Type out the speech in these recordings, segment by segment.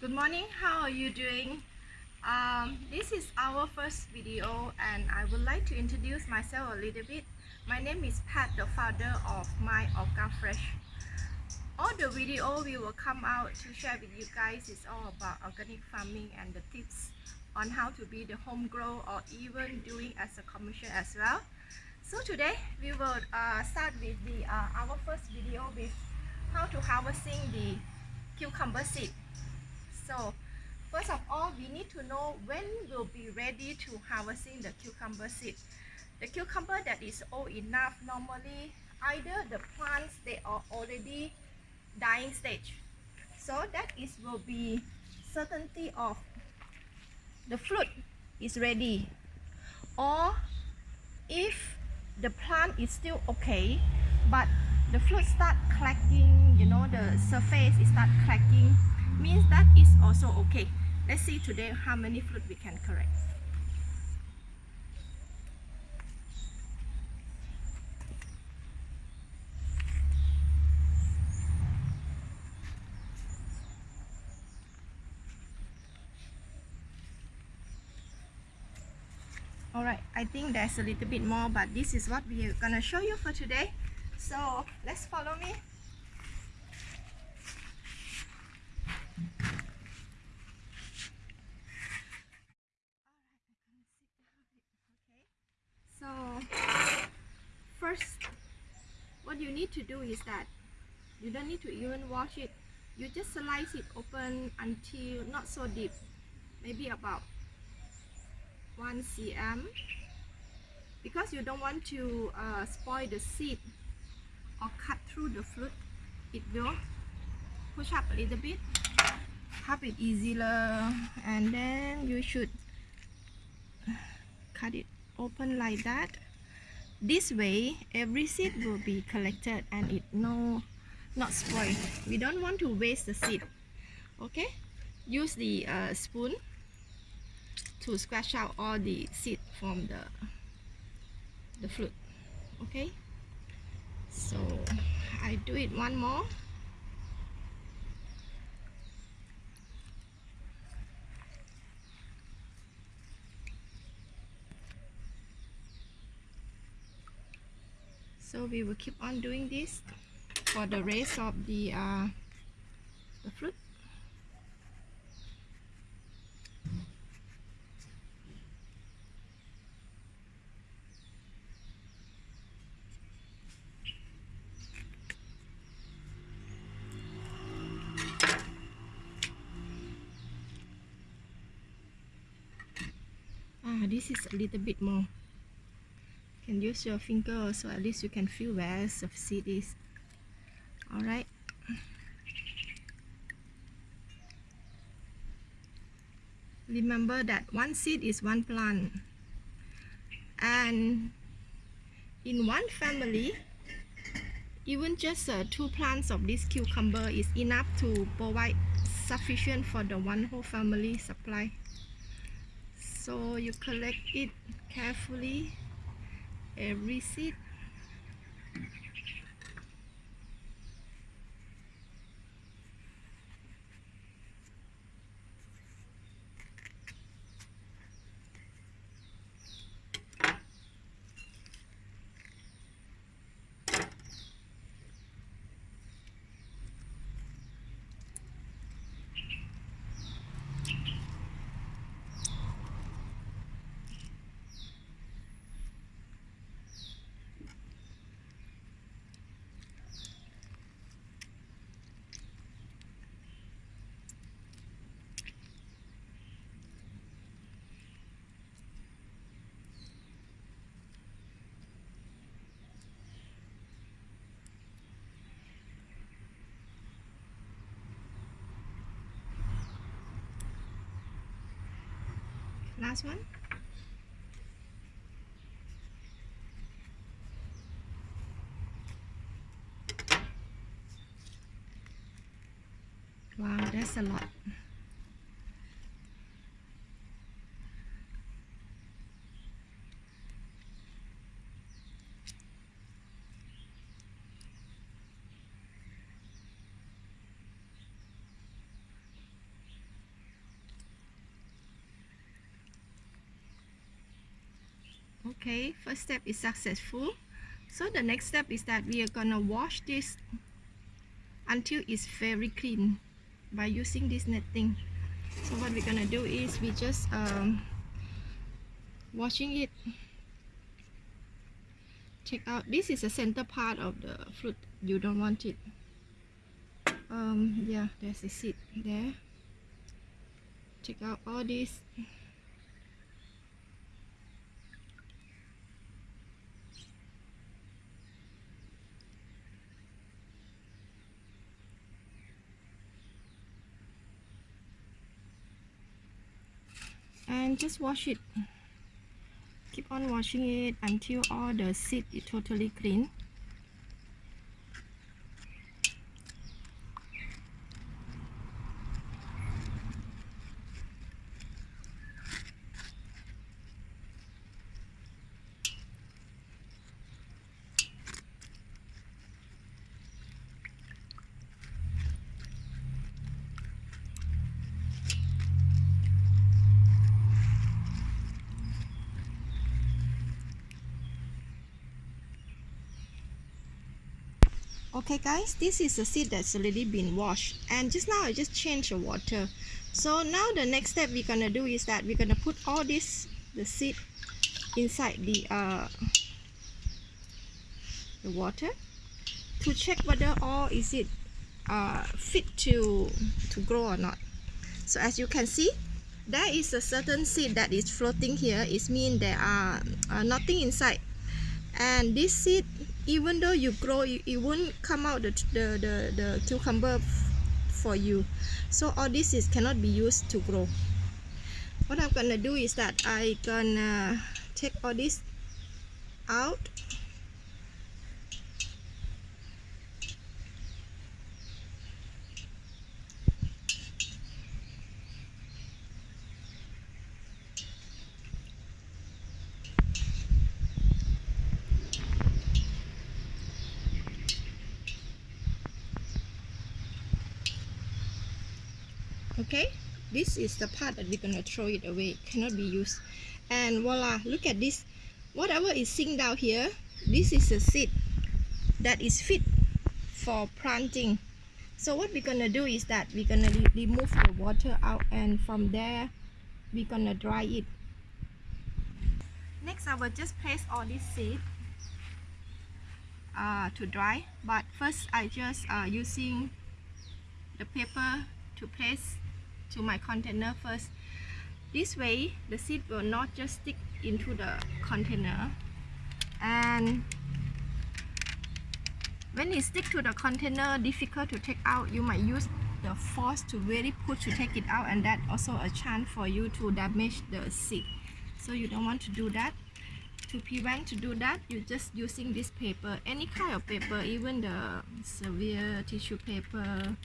Good morning, how are you doing? Um, this is our first video and I would like to introduce myself a little bit. My name is Pat, the founder of My Orga Fresh. All the video we will come out to share with you guys is all about organic farming and the tips on how to be the home grow or even doing as a commercial as well. So today we will uh, start with the uh, our first video with how to harvesting the cucumber seed. So first of all, we need to know when we'll be ready to harvesting the cucumber seed. The cucumber that is old enough, normally either the plants they are already dying stage. So that is will be certainty of the fruit is ready. Or if the plant is still okay, but the fruit start cracking, you know, the surface is start cracking, means that is also okay. Let's see today how many fruit we can correct. Alright, I think there's a little bit more, but this is what we're gonna show you for today. So let's follow me. So first, what you need to do is that you don't need to even wash it. You just slice it open until not so deep, maybe about 1 cm because you don't want to uh, spoil the seed or cut through the fruit it will push up a little bit have it easier and then you should cut it open like that this way every seed will be collected and it no not spoil we don't want to waste the seed okay? Use the uh, spoon to scratch out all the seed from the the fruit okay? So I do it one more so we will keep on doing this for the rest of the uh, the fruit. Ah this is a little bit more can use your finger so at least you can feel where the seed is. All right remember that one seed is one plant. And in one family even just uh, two plants of this cucumber is enough to provide sufficient for the one whole family supply. So you collect it carefully every seed last one? Wow that's a lot okay first step is successful. So the next step is that we are gonna wash this until it's very clean by using this netting so what we're gonna do is we just um, washing it. Check out this is the center part of the fruit. You don't want it. Um yeah there's a seed there. Check out all this and just wash it. Keep on washing it until all the seed is totally clean okay guys this is a seed that's already been washed. And just now I just changed the water. So now the next step we're gonna do is that we're gonna put all this the seed inside the uh, the water to check whether all is it uh, fit to to grow or not. So as you can see there is a certain seed that is floating here. It means there are uh, nothing inside. And this seed even though you grow it, it won't come out the, the, the, the cucumber for you. So all this is cannot be used to grow. What I'm gonna do is that I gonna take all this out okay? This is the part that we're gonna throw it away. It cannot be used. And voila look at this. Whatever is sitting down here this is a seed that is fit for planting. So what we're gonna do is that we're gonna re remove the water out and from there we're gonna dry it. Next I will just place all this seed uh, to dry. But first I just uh, using the paper to place to my container first. This way the seed will not just stick into the container. And when it stick to the container difficult to take out you might use the force to really push to take it out and that also a chance for you to damage the seed. So you don't want to do that. To prevent to do that you're just using this paper any kind of paper even the severe tissue paper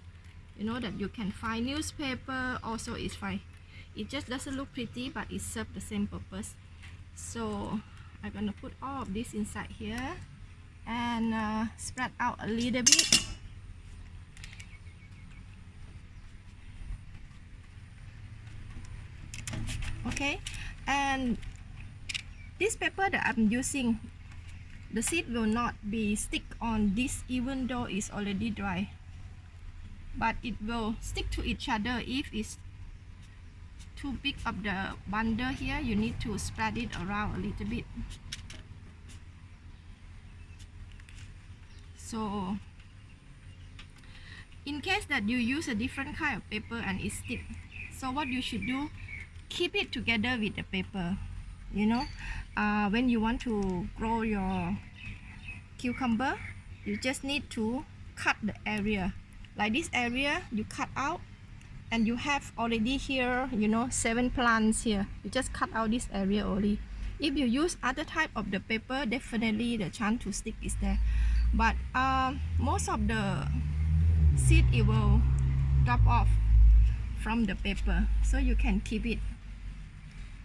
you know that you can find newspaper also is fine. It just doesn't look pretty but it serves the same purpose. So I'm gonna put all of this inside here and uh, spread out a little bit. Okay and this paper that I'm using the seed will not be stick on this even though it's already dry but it will stick to each other. If it's too big of the bundle here you need to spread it around a little bit. So in case that you use a different kind of paper and it stick so what you should do keep it together with the paper you know? Uh, when you want to grow your cucumber you just need to cut the area like this area you cut out and you have already here you know seven plants here. You just cut out this area only. If you use other type of the paper definitely the chance to stick is there. But um, most of the seed it will drop off from the paper. So you can keep it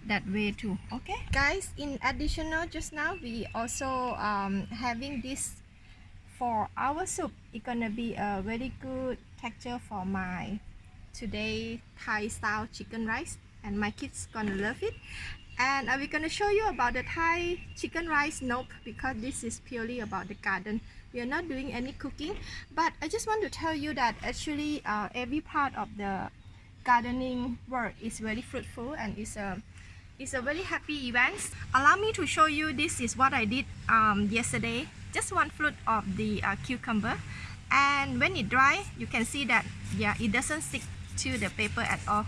that way too. Okay? Guys in additional just now we also um, having this for our soup it's gonna be a very good texture for my today Thai style chicken rice and my kids gonna love it. And I'm gonna show you about the Thai chicken rice nope because this is purely about the garden. We are not doing any cooking but I just want to tell you that actually uh, every part of the gardening work is very fruitful and it's a it's a very happy event. Allow me to show you this is what I did um, yesterday just one fruit of the uh, cucumber. And when it dry you can see that yeah it doesn't stick to the paper at all.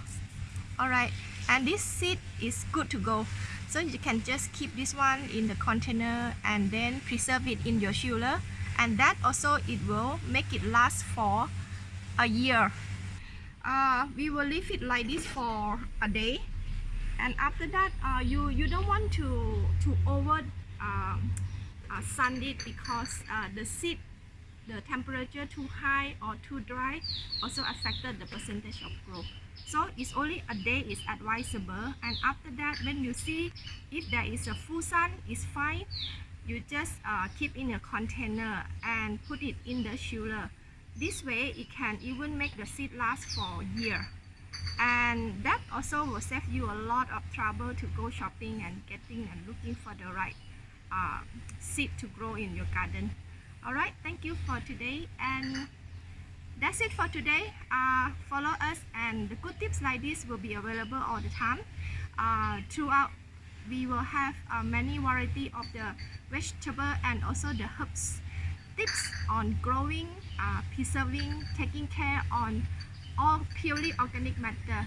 Alright and this seed is good to go. So you can just keep this one in the container and then preserve it in your chiller and that also it will make it last for a year. Uh, we will leave it like this for a day. And after that uh, you you don't want to to over um, uh, sun it because uh, the seed the temperature too high or too dry also affected the percentage of growth. So it's only a day is advisable and after that when you see if there is a full sun it's fine. You just uh, keep in a container and put it in the chiller. This way it can even make the seed last for a year. And that also will save you a lot of trouble to go shopping and getting and looking for the right uh, seed to grow in your garden. Alright thank you for today. And that's it for today. Uh, follow us and the good tips like this will be available all the time. Uh, throughout we will have uh, many variety of the vegetable and also the herbs. Tips on growing uh, preserving taking care on all purely organic matter